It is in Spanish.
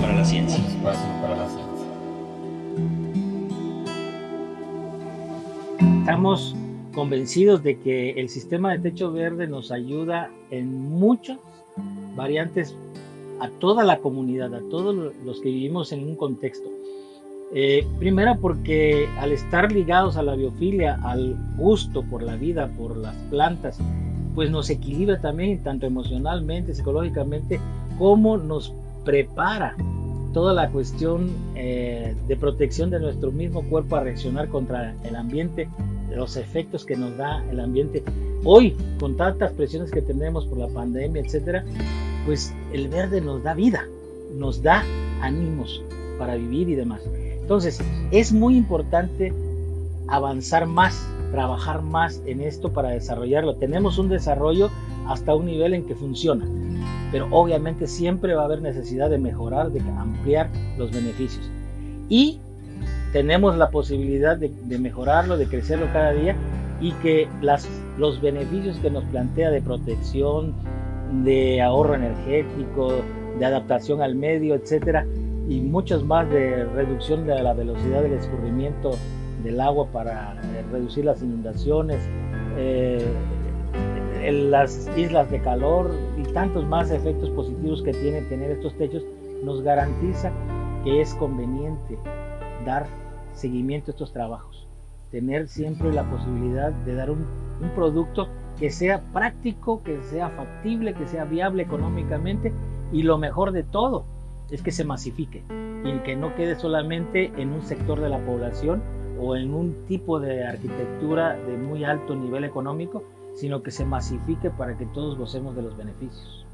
para la ciencia. Un espacio para la ciencia. Estamos convencidos de que el sistema de techo verde nos ayuda en muchas variantes a toda la comunidad, a todos los que vivimos en un contexto. Eh, primero porque al estar ligados a la biofilia, al gusto por la vida, por las plantas, pues nos equilibra también tanto emocionalmente, psicológicamente, como nos prepara toda la cuestión eh, de protección de nuestro mismo cuerpo a reaccionar contra el ambiente, los efectos que nos da el ambiente. Hoy, con tantas presiones que tenemos por la pandemia, etcétera, pues el verde nos da vida, nos da ánimos para vivir y demás. Entonces, es muy importante avanzar más, trabajar más en esto para desarrollarlo. Tenemos un desarrollo hasta un nivel en que funciona, pero obviamente siempre va a haber necesidad de mejorar, de ampliar los beneficios. Y tenemos la posibilidad de, mejorarlo, de crecerlo cada día y que las, los beneficios que nos plantea de protección, de ahorro energético, de adaptación al medio, etcétera, y muchos más de reducción de la velocidad del escurrimiento del agua para eh, reducir las inundaciones, eh, las islas de calor y tantos más efectos positivos que tiene tener estos techos, nos garantiza que es conveniente dar seguimiento a estos trabajos, tener siempre la posibilidad de dar un producto que sea práctico, que sea factible, que sea viable económicamente y lo mejor de todo, es que se masifique y que no quede solamente en un sector de la población o en un tipo de arquitectura de muy alto nivel económico, sino que se masifique para que todos gocemos de los beneficios.